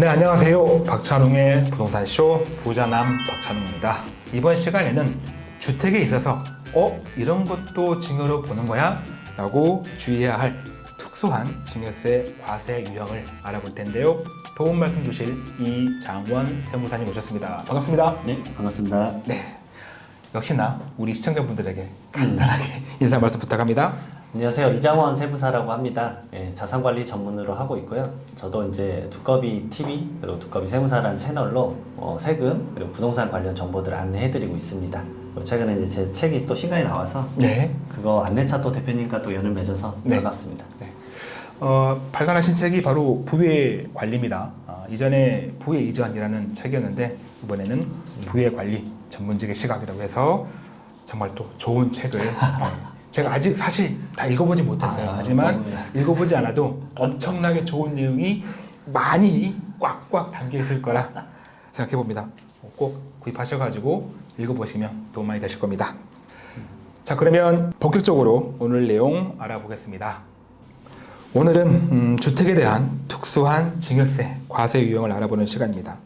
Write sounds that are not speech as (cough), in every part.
네 안녕하세요 박찬웅의 부동산쇼 부자남 박찬웅입니다 이번 시간에는 주택에 있어서 어? 이런 것도 증여로 보는 거야? 라고 주의해야 할 특수한 증여세 과세 유형을 알아볼 텐데요 도움 말씀 주실 이장원 세무사님 오셨습니다 반갑습니다 네, 반갑습니다. 네 역시나 우리 시청자분들에게 간단하게 (laughs) 인사 말씀 부탁합니다 안녕하세요. 이장원 세무사라고 합니다. 예, 자산관리 전문으로 하고 있고요. 저도 이제 두꺼비 TV 그리고 두꺼비 세무사라는 채널로 어, 세금 그리고 부동산 관련 정보들을 안내해드리고 있습니다. 최근에 이제 제 책이 또 신간이 나와서 네 그거 안내차 또 대표님과 또 연을 맺어서 네. 반갑습니다. 네. 어, 발간하신 책이 바로 부의 관리입니다. 어, 이전에 부의 이전이라는 책이었는데 이번에는 부의 관리 전문직의 시각이라고 해서 정말 또 좋은 책을 어, (laughs) 제가 아직 사실 다 읽어보지 못했어요. 아, 하지만 네. 읽어보지 않아도 (laughs) 엄청나게 좋은 내용이 많이 꽉꽉 담겨 있을 거라 생각해 봅니다. 꼭 구입하셔가지고 읽어보시면 도움 많이 되실 겁니다. 자 그러면 본격적으로 오늘 내용 알아보겠습니다. 오늘은 음, 주택에 대한 특수한 증여세 과세 유형을 알아보는 시간입니다.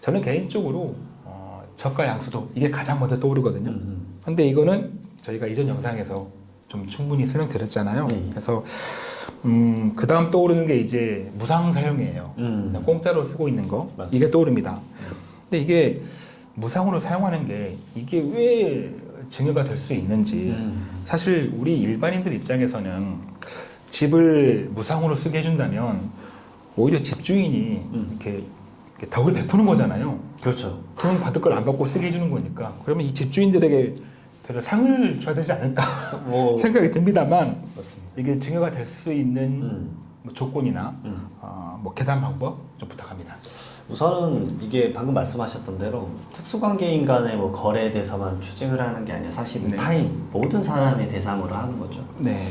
저는 개인적으로 어, 저가 양수도 이게 가장 먼저 떠오르거든요. 음, 근데 이거는 저희가 이전 영상에서 좀 충분히 설명드렸잖아요. 네. 그래서 음, 그 다음 떠오르는 게 이제 무상 사용이에요. 음. 공짜로 쓰고 있는 거 맞습니다. 이게 떠오릅니다. 근데 이게 무상으로 사용하는 게 이게 왜 증여가 될 수 있는지 음. 사실 우리 일반인들 입장에서는 집을 무상으로 쓰게 해준다면 오히려 집주인이 음. 이렇게, 이렇게 덕을 베푸는 거잖아요. 그렇죠. 돈 받을 걸 안 받고 쓰게 해주는 거니까 그러면 이 집주인들에게 되려 상을 줘야 되지 않을까 (laughs) 뭐 생각이 듭니다만 맞습니다. 이게 증여가 될 수 있는 음. 뭐 조건이나 음. 어, 뭐 계산 방법 좀 부탁합니다. 우선은 이게 방금 말씀하셨던 대로 특수관계인 간의 뭐 거래에 대해서만 추징을 하는 게 아니라 사실 네. 타인 모든 사람의 대상으로 하는 거죠. 네,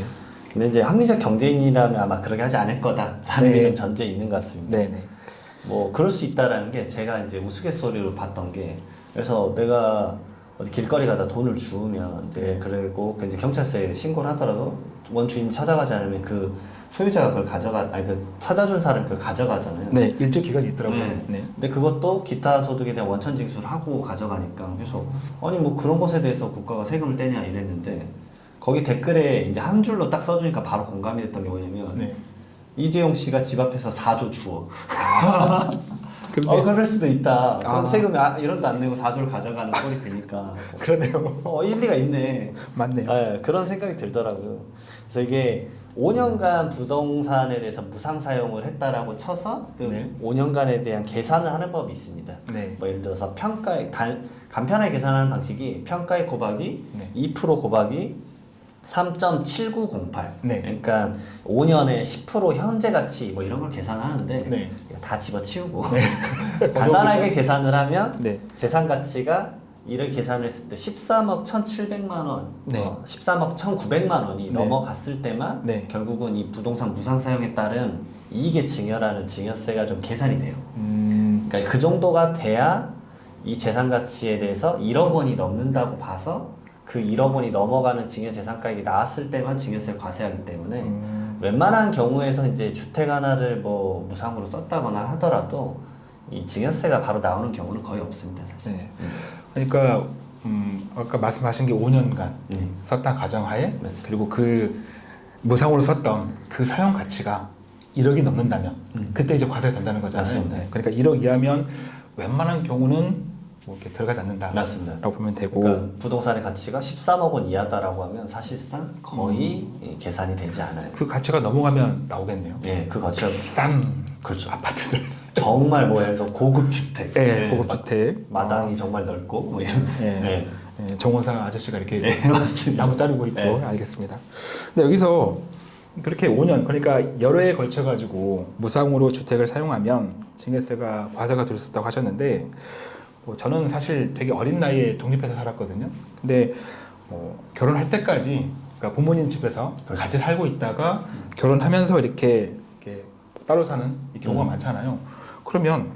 근데 이제 합리적 경제인이라면 아마 그렇게 하지 않을 거다라는 네. 게좀 전제 있는 것 같습니다. 네, 네. 뭐 그럴 수 있다라는 게 제가 이제 우스갯소리로 봤던 게 그래서 내가 어디 길거리 가다 돈을 주우면 이제 그리고 그 이제 경찰서에 신고를 하더라도 원주인이 찾아가지 않으면 그 소유자가 그걸 가져가 아니 그 찾아준 사람이 그걸 가져가잖아요. 네, 일정 기간이 있더라고요. 네. 네. 근데 그것도 기타 소득에 대한 원천 징수를 하고 가져가니까 그래서 아니 뭐 그런 것에 대해서 국가가 세금을 떼냐 이랬는데 거기 댓글에 이제 한 줄로 딱 써주니까 바로 공감이 됐던 게 뭐냐면 네. 이재용 씨가 집 앞에서 4조 주워. (laughs) 근데 어 그럴 수도 있다. 그럼 아. 세금 아, 1원도 안 내고 4조를 가져가는 꼴이 되니까. (laughs) 그러네요. 어 일리가 있네. 맞네요. 네, 그런 생각이 들더라고요. 그래서 이게 5년간 부동산에 대해서 무상 사용을 했다라고 쳐서 그 네. 5년간에 대한 계산을 하는 법이 있습니다. 네. 뭐 예를 들어서 평가액 단, 간편하게 계산하는 방식이 평가액 곱하기 네. 2% 곱하기 3.7908. 네. 그러니까 5년에 10% 현재 가치 뭐 이런 걸 계산하는데 네. 다 집어치우고 (laughs) 간단하게 계산을 하면 네. 재산 가치가 이를 계산했을 때 13억 1,700만 원, 네. 어, 13억 1,900만 원이 네. 넘어갔을 때만 네. 결국은 이 부동산 무상 사용에 따른 이익의 증여라는 증여세가 좀 계산이 돼요. 음, 그러니까 그 정도가 돼야 이 재산 가치에 대해서 1억 원이 넘는다고 봐서 그 1억 원이 넘어가는 증여 재산가액이 나왔을 때만 증여세를 과세하기 때문에 음, 웬만한 경우에서 이제 주택 하나를 뭐 무상으로 썼다거나 하더라도 이 증여세가 바로 나오는 경우는 거의 없습니다. 사실. 네. 그러니까 음, 아까 말씀하신 게 5년간 네. 썼던 가정하에 맞습니다. 그리고 그 무상으로 썼던 그 사용 가치가 1억이 넘는다면 음. 그때 이제 과세가 된다는 거잖아요. 맞습니다. 네. 그러니까 1억 이하면 웬만한 경우는 뭐 이렇게 들어가지 않는다라고 맞습니다. 보면 되고 그러니까 부동산의 가치가 13억 원 이하다라고 하면 사실상 거의 음. 예, 계산이 되지 않아요. 그 가치가 넘어가면 나오겠네요. 예, 그 가치가 싼 그렇죠. 아파트들, 정말 뭐 들어서 고급 주택, 네, 예, 고급 주택, 마당이 정말 넓고 뭐 이런. 예. 예. 예, 정원사 아저씨가 이렇게 (laughs) 네. 나무 자르고 있고 네. 알겠습니다. 근데 여기서 그렇게 5년 그러니까 여러 해에 걸쳐 가지고 무상으로 주택을 사용하면 증여세가 과세가 될 수 있다고 하셨는데 뭐 저는 사실 되게 어린 나이에 독립해서 살았거든요. 근데 뭐 결혼할 때까지 그러니까 부모님 집에서 그렇죠. 같이 살고 있다가 결혼하면서 이렇게, 이렇게 따로 사는 이 경우가 음. 많잖아요. 그러면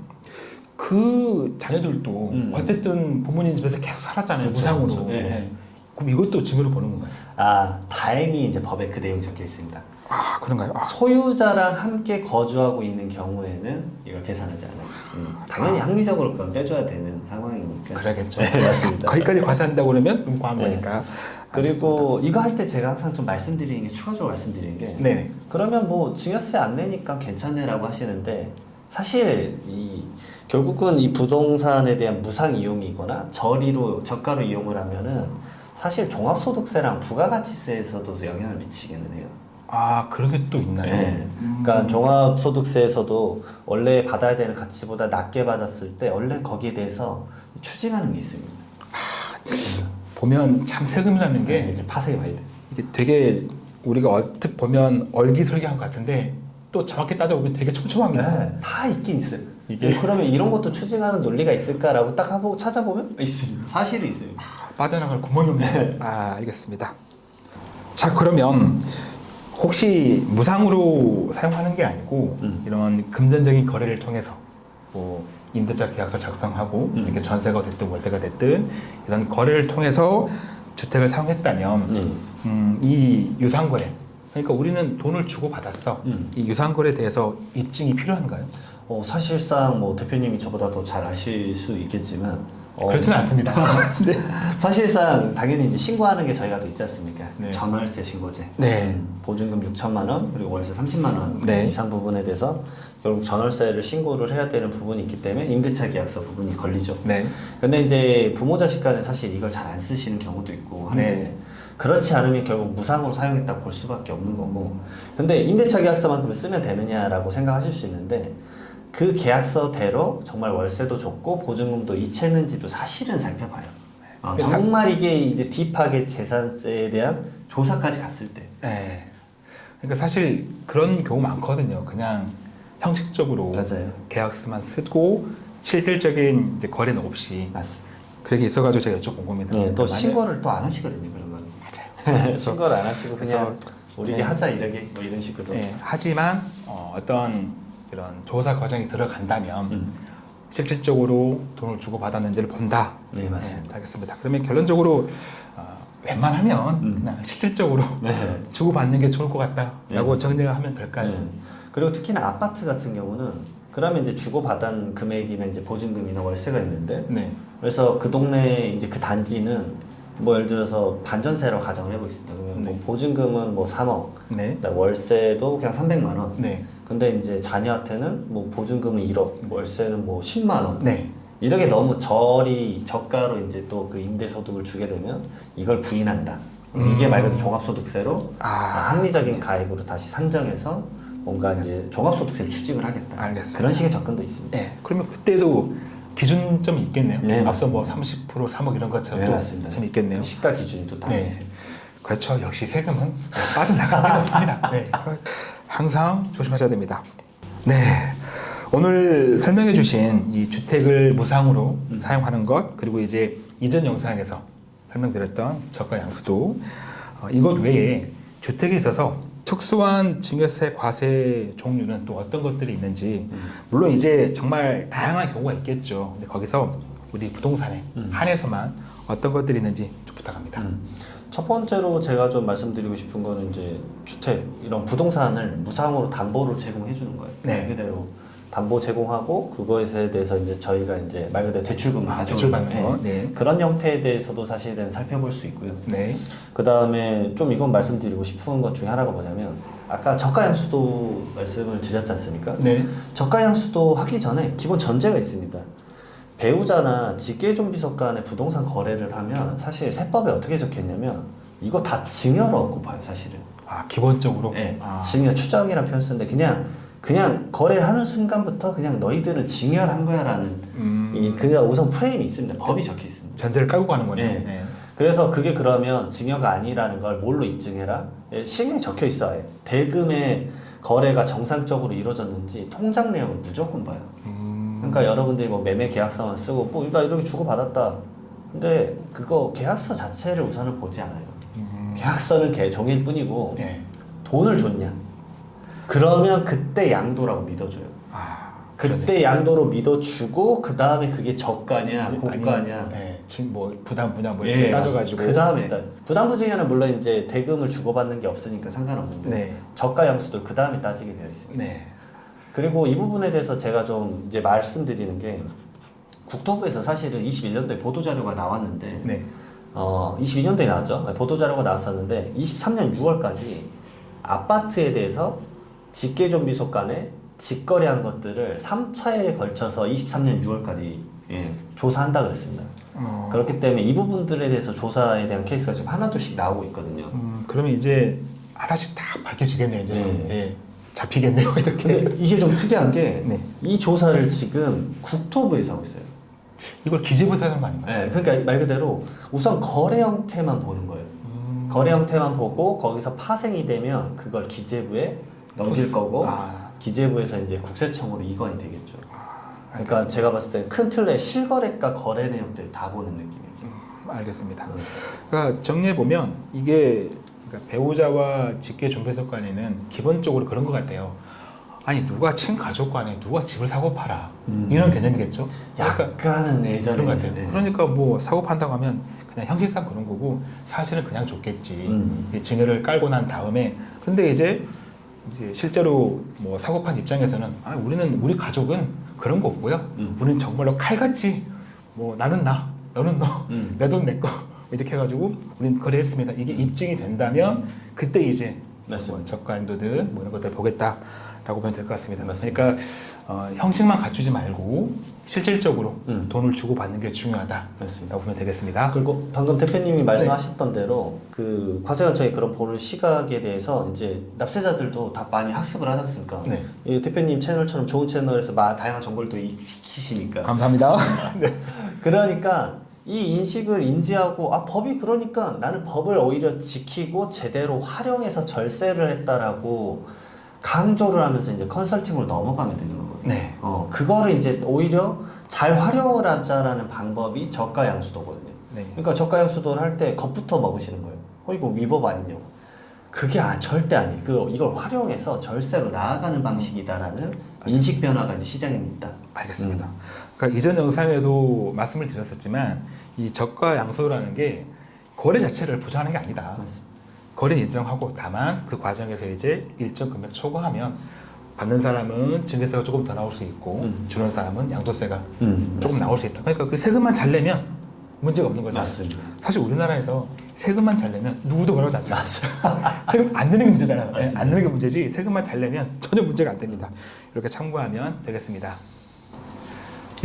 그 자녀들도 음. 어쨌든 부모님 집에서 계속 살았잖아요 그렇죠, 무상으로 그렇죠. 예. 예. 그럼 이것도 증여로 보는 건가요? 아 다행히 이제 법에 그 내용 이 적혀 있습니다. 아 그런가요? 아, 소유자랑 함께 거주하고 있는 경우에는 이걸 계산하지 않아요. 음, 당연히 합리적으로 그건 빼줘야 되는 상황이니까. 그래야겠죠. 네, 맞습니다. 거기까지 과세한다고 그러면 너무 과한 네. 거니까. 그리고 이거 할 때 제가 항상 좀 말씀드리는 게 추가적으로 말씀드리는 게 네. 그러면 뭐 증여세 안 내니까 괜찮네라고 하시는데 사실 이 결국은 이 부동산에 대한 무상 이용이거나 저리로 저가로 이용을 하면은 사실 종합소득세랑 부가가치세에서도 영향을 미치기는 해요. 아 그런 게 또 있나요? 네. 음. 그러니까 종합소득세에서도 원래 받아야 되는 가치보다 낮게 받았을 때 원래 거기에 대해서 추징하는 게 있습니다. 보면 참 세금이라는 게 이렇게 파생이 많이 돼. 이게 되게 우리가 얼핏 보면 얼기설기한 것 같은데 또 정확히 따져보면 되게 촘촘합니다. 네, 다 있긴 있어요. 이게- 이게 그러면 이런 것도 추징하는 논리가 있을까라고 딱 하고 찾아보면 있습니다. 사실이 있어요. 빠져나갈 구멍이 없네요. 네. 아 알겠습니다. 자 그러면 혹시 무상으로 사용하는 게 아니고 음. 이런 금전적인 거래를 통해서 뭐 임대차 계약서 작성하고 음. 이렇게 전세가 됐든 월세가 됐든 이런 거래를 통해서 주택을 사용했다면 네. 음, 이 유상거래 그러니까 우리는 돈을 주고 받았어. 음. 이 유상거래에 대해서 입증이 필요한가요? 어, 사실상 뭐 대표님이 저보다 더 잘 아실 수 있겠지만 어, 그렇지는 않습니다. (laughs) 네. 사실상 당연히 이제 신고하는 게 저희가 또 있지 않습니까? 네. 전월세 신고제. 네. 음, 보증금 6천만 원 그리고 월세 30만 원 네. 이상 부분에 대해서 결국 전월세를 신고를 해야 되는 부분이 있기 때문에 임대차 계약서 부분이 걸리죠. 네. 근데 이제 부모 자식 간에 사실 이걸 잘 안 쓰시는 경우도 있고 한데 네. 그렇지 않으면 결국 무상으로 사용했다 볼 수밖에 없는 거고 근데 임대차 계약서만큼 쓰면 되느냐라고 생각하실 수 있는데 그 계약서대로 정말 월세도 좋고 보증금도 이체는지도 사실은 살펴봐요 어, 그 사- 정말 이게 이제 딥하게 재산세에 대한 조사까지 갔을 때 네. 그러니까 사실 그런 경우 많거든요. 그냥 형식적으로 맞아요 계약서만 쓰고 실질적인 이제 거래는 없이 맞습니다 그렇게 있어가지고 제가 여쭤본 겁니다. 네, 또 만약- 신고를 또 안 하시거든요 그런 거는 맞아요. (laughs) 신고를 안 하시고 그냥 우리게 네. 하자 이러게 뭐 이런 식으로 네, 하지만 어, 어떤 이런 조사 과정이 들어간다면 음. 실질적으로 돈을 주고 받았는지를 본다. 네 맞습니다 네, 알겠습니다. 그러면 결론적으로 어, 웬만하면 음. 그냥 실질적으로 네. (laughs) 주고 받는 게 좋을 것 같다라고 네. 정리하면 될까요? 네. 그리고 특히나 아파트 같은 경우는 그러면 이제 주고 받은 금액이나 이제 보증금이나 월세가 있는데 네. 그래서 그 동네 이제 그 단지는 뭐 예를 들어서 반전세로 가정을 해보겠습니다. 그러면 뭐 네. 보증금은 뭐 3억, 네. 그다음 월세도 그냥 300만 원. 네. 근데 이제 자녀한테는 뭐 보증금은 1억, 월세는 뭐 10만 원. 네. 이렇게 너무 저리 저가로 이제 또 그 임대소득을 주게 되면 이걸 부인한다. 이게 음. 말 그대로 종합소득세로 아, 합리적인 가액으로 다시 산정해서 뭔가 이제 종합소득세를 추징을 하겠다. 알겠습니다. 그런 식의 접근도 있습니다. 네. 그러면 그때도 기준점이 있겠네요. 네, 앞서 뭐 맞습니다. 30% 3억 이런 것처럼 네, 또 맞습니다. 좀 있겠네요. 시가 기준이 또 따로 네. 있어요. 그렇죠. 역시 세금은 빠져나갈 데가 없습니다. 네. (laughs) 항상 조심하셔야 됩니다. 네. 오늘 설명해 주신 이 주택을 무상으로 음. 사용하는 것 그리고 이제 이전 영상에서 설명드렸던 저가 양수도 어, 이것 외에 주택에 있어서 특수한 증여세 과세 종류는 또 어떤 것들이 있는지 음. 물론 이제 정말 다양한 경우가 있겠죠. 근데 거기서 우리 부동산에 음. 한해서만 어떤 것들이 있는지 좀 부탁합니다. 음. 첫 번째로 제가 좀 말씀드리고 싶은 거는 이제 주택 이런 부동산을 무상으로 담보를 제공해 주는 거예요. 네. 말 그대로 담보 제공하고 그거에 대해서 이제 저희가 이제 말 그대로 대출금을 아, 가져오는 대출 받는 거. 네. 네. 그런 형태에 대해서도 사실은 살펴볼 수 있고요. 네. 그 다음에 좀 이건 말씀드리고 싶은 것 중에 하나가 뭐냐면 아까 저가 양수도 말씀을 드렸지 않습니까? 네. 저가 양수도 하기 전에 기본 전제가 있습니다. 배우자나 직계존비속 간의 부동산 거래를 하면 사실 세법에 어떻게 적혀있냐면 이거 다 증여로 얻고 봐요 사실은. 아 기본적으로. 네, 아, 증여 추정이라는 표현 쓰는데 그냥 그냥 거래하는 순간부터 그냥 너희들은 증여를 한 거야 라는 음, 이 그냥 우선 프레임이 있습니다. 법이 적혀 있습니다. 전제를 깔고 가는 거네요. 네. 네. 그래서 그게 그러면 증여가 아니라는 걸 뭘로 입증해라? 예, 시행령에 적혀 있어요. 대금의 거래가 정상적으로 이루어졌는지 통장 내역을 무조건 봐요. 음, 그러니까 여러분들이 뭐 매매 계약서만 쓰고 뭐 나 이렇게 주고 받았다. 근데 그거 계약서 자체를 우선은 보지 않아요. 음, 계약서는 개 종일 뿐이고 네. 돈을 줬냐? 그러면 그때 양도라고 믿어줘요. 아, 그때 양도로 믿어주고 그 다음에 그게 저가냐 고가냐 네. 진- 뭐 부담 분야 뭐 이렇게 따져가지고 그 다음에 네. 따 부담부 중에는 물론 이제 대금을 주고받는 게 없으니까 상관없는데 네. 저가 양수도 그 다음에 따지게 되어 있습니다. 네. 그리고 이 부분에 대해서 제가 좀 이제 말씀드리는 게 국토부에서 사실은 21년도에 보도 자료가 나왔는데 네. 어 22년도에 나왔죠. 보도 자료가 나왔었는데 23년 6월까지 아파트에 대해서 직계 좀비소 간에 직거래한 것들을 3차에 걸쳐서 23년 6월까지 예, 조사한다 그랬습니다. 어, 그렇기 때문에 이 부분들에 대해서 조사에 대한 케이스가 지금 하나둘씩 나오고 있거든요. 음, 그러면 이제 하나씩 다 밝혀지겠네요. 이제, 네. 이제 잡히겠네요. (laughs) 이렇게. 이게 좀 특이한 게이 네. 조사를 지금 국토부에서 하고 있어요. 이걸 기재부에서 하는 거 아닌가요? 네, 그러니까 말 그대로 우선 거래 형태만 보는 거예요. 음, 거래 형태만 보고 거기서 파생이 되면 그걸 기재부에 넘길 거고 아, 기재부에서 이제 국세청으로 이관이 되겠죠. 그러니까 알겠습니다. 제가 봤을 때 큰 틀에 실거래가 거래 내용들 다 보는 느낌입니다. 알겠습니다. 그러니까 정리해 보면 이게 그러니까 배우자와 직계 존폐속 간에는 기본적으로 그런 것 같아요. 아니 누가 친가족 간에 누가 집을 사고 팔아 음. 이런 개념이겠죠. 그러니까 약간은 예전에 그런 것 같아요. 네. 그러니까 뭐 사고 판다고 하면 그냥 형식상 그런 거고 사실은 그냥 줬겠지. 음. 이 증여를 깔고 난 다음에 근데 이제 이제 실제로 뭐 사고 판 입장에서는 아 우리는 우리 가족은 그런 거 없고요. 음. 우리는 정말로 칼같이 뭐 나는 나 너는 너 음. 내돈 내 거 이렇게 해가지고 우린 거래했습니다. 이게 입증이 된다면 그때 이제 맞습니다. 뭐 저가 인도든 뭐 이런 것들 보겠다 라고 보면 될 것 같습니다. 맞습니다. 그러니까 어, 형식만 갖추지 말고 실질적으로 음. 돈을 주고 받는 게 중요하다라고 맞습니다. 보면 되겠습니다. 그리고 방금 대표님이 말씀하셨던 대로 그 과세관청이 그런 보는 시각에 대해서 이제 납세자들도 다 많이 학습을 하지 않습니까? 네. 이 대표님 채널처럼 좋은 채널에서 마- 다양한 정보를 또 익히시니까 감사합니다. (laughs) 네. 그러니까 이 인식을 인지하고 아 법이 그러니까 나는 법을 오히려 지키고 제대로 활용해서 절세를 했다라고 강조를 하면서 이제 컨설팅으로 넘어가면 되는 거거든요. 네. 어 그거를 이제 오히려 잘 활용을 하자라는 방법이 저가 양수도거든요. 네. 그러니까 저가 양수도를 할 때 겁부터 먹으시는 거예요. 어 이거 위법 아니냐고. 그게 아, 절대 아니. 그 이걸 활용해서 절세로 나아가는 방식이다라는 인식 변화가 이제 시장에 있다. 알겠습니다. 그러니까 이전 영상에도 말씀을 드렸었지만 이 저가 양수라는 게 거래 자체를 부정하는 게 아니다. 맞습니다. 거래는 인정하고 다만 그 과정에서 이제 일정 금액 초과하면 받는 사람은 증여세가 조금 더 나올 수 있고 음. 주는 사람은 양도세가 음, 조금 나올 수 있다. 그러니까 그 세금만 잘 내면 문제가 없는 거죠. 맞습니다. 사실 우리나라에서 세금만 잘 내면 누구도 뭐라고 하지 않죠. (laughs) 세금 안 내는 게 문제잖아요. 예, 맞습니다. 안 내는 게 문제지 세금만 잘 내면 전혀 문제가 안 됩니다. 이렇게 참고하면 되겠습니다.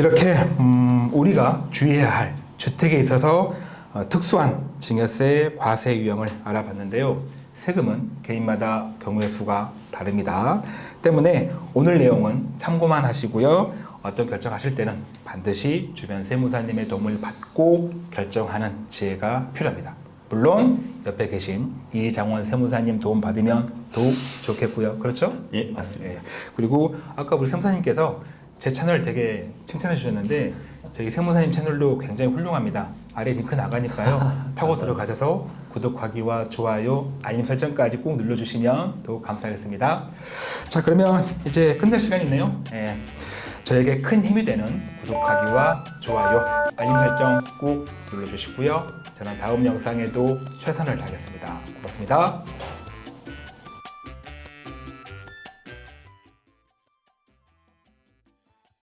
이렇게 음, 우리가 주의해야 할 주택에 있어서 어, 특수한 증여세 과세 유형을 알아봤는데요. 세금은 개인마다 경우의 수가 다릅니다. 때문에 오늘 내용은 참고만 하시고요. 어떤 결정하실 때는 반드시 주변 세무사님의 도움을 받고 결정하는 지혜가 필요합니다. 물론 옆에 계신 이장원 세무사님 도움 받으면 더욱 좋겠고요. 그렇죠? 예, 맞습니다. 예. 그리고 아까 우리 세무사님께서 제 채널 되게 칭찬해 주셨는데 저희 세무사님 채널도 굉장히 훌륭합니다. 아래 링크 나가니까요. (laughs) 타고. 들어가셔서 구독하기와 좋아요, 알림 설정까지 꼭 눌러주시면 더욱 감사하겠습니다. 자 그러면 이제 끝낼 시간이네요. 예. 저에게 큰 힘이 되는 구독하기와 좋아요, 알림 설정 꼭 눌러주시고요. 저는 다음 영상에도 최선을 다하겠습니다. 고맙습니다.